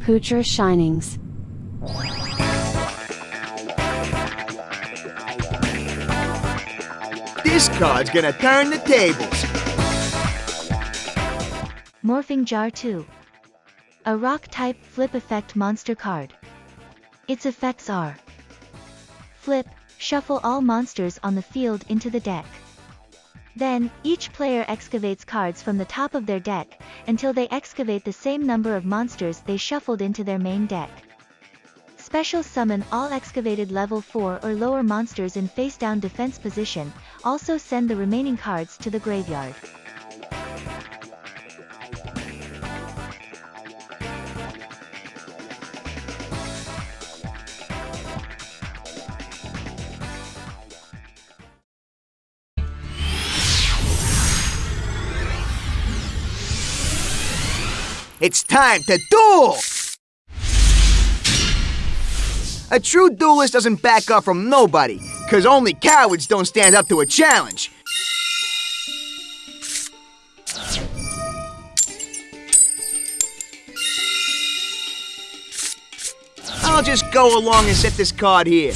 Poocher Shinings. This card's gonna turn the tables. Morphing Jar 2. A rock-type flip effect monster card. Its effects are Flip, shuffle all monsters on the field into the deck. Then, each player excavates cards from the top of their deck, until they excavate the same number of monsters they shuffled into their main deck. Special summon all excavated level 4 or lower monsters in face-down defense position, also send the remaining cards to the graveyard. It's time to duel! A true duelist doesn't back up from nobody, cause only cowards don't stand up to a challenge. I'll just go along and set this card here.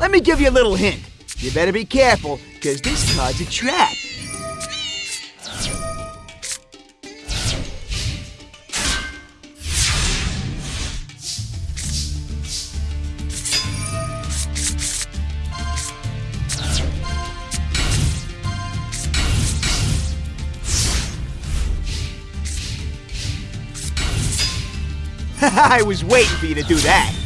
Let me give you a little hint. You better be careful, cause this card's a trap. I was waiting for you to do that.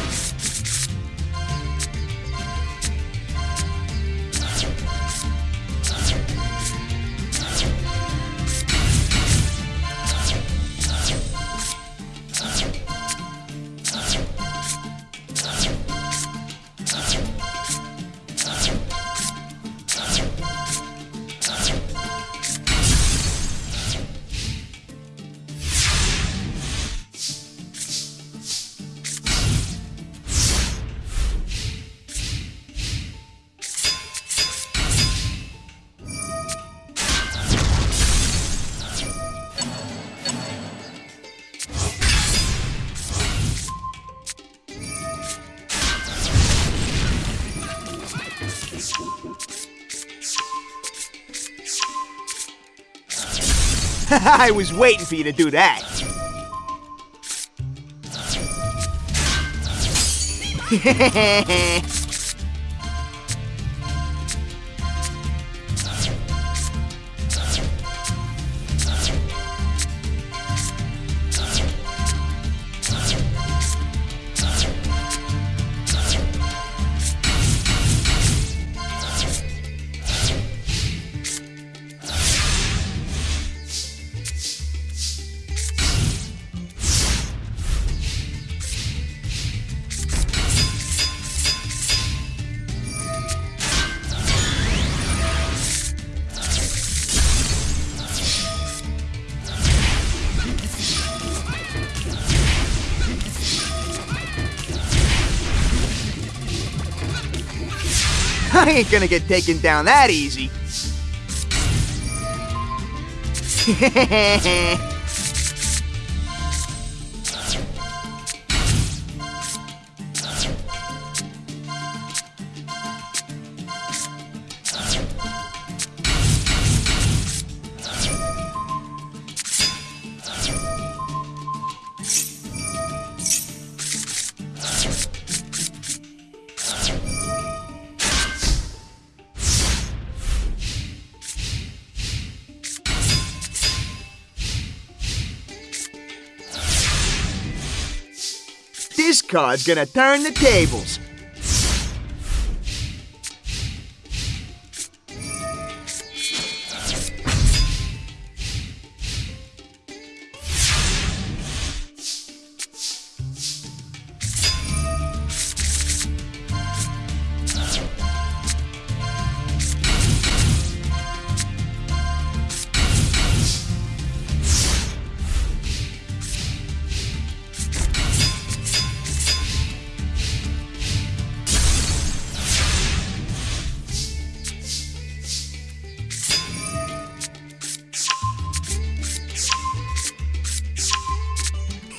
I was waiting for you to do that. I ain't gonna get taken down that easy. This card's gonna turn the tables.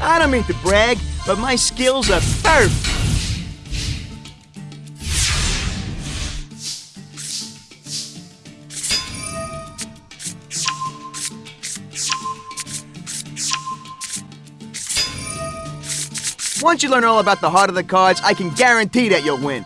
I don't mean to brag, but my skills are perfect. Once you learn all about the heart of the cards, I can guarantee that you'll win.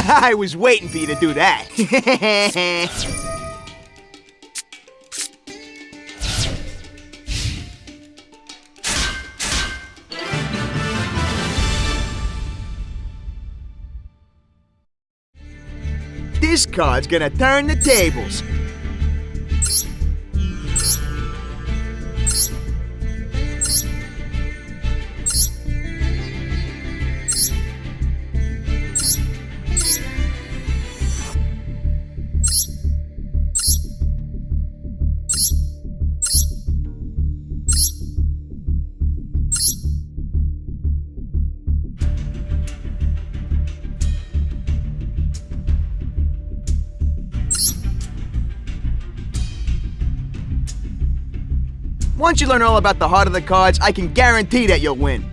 I was waiting for you to do that. this card's gonna turn the tables. Once you learn all about the heart of the cards, I can guarantee that you'll win.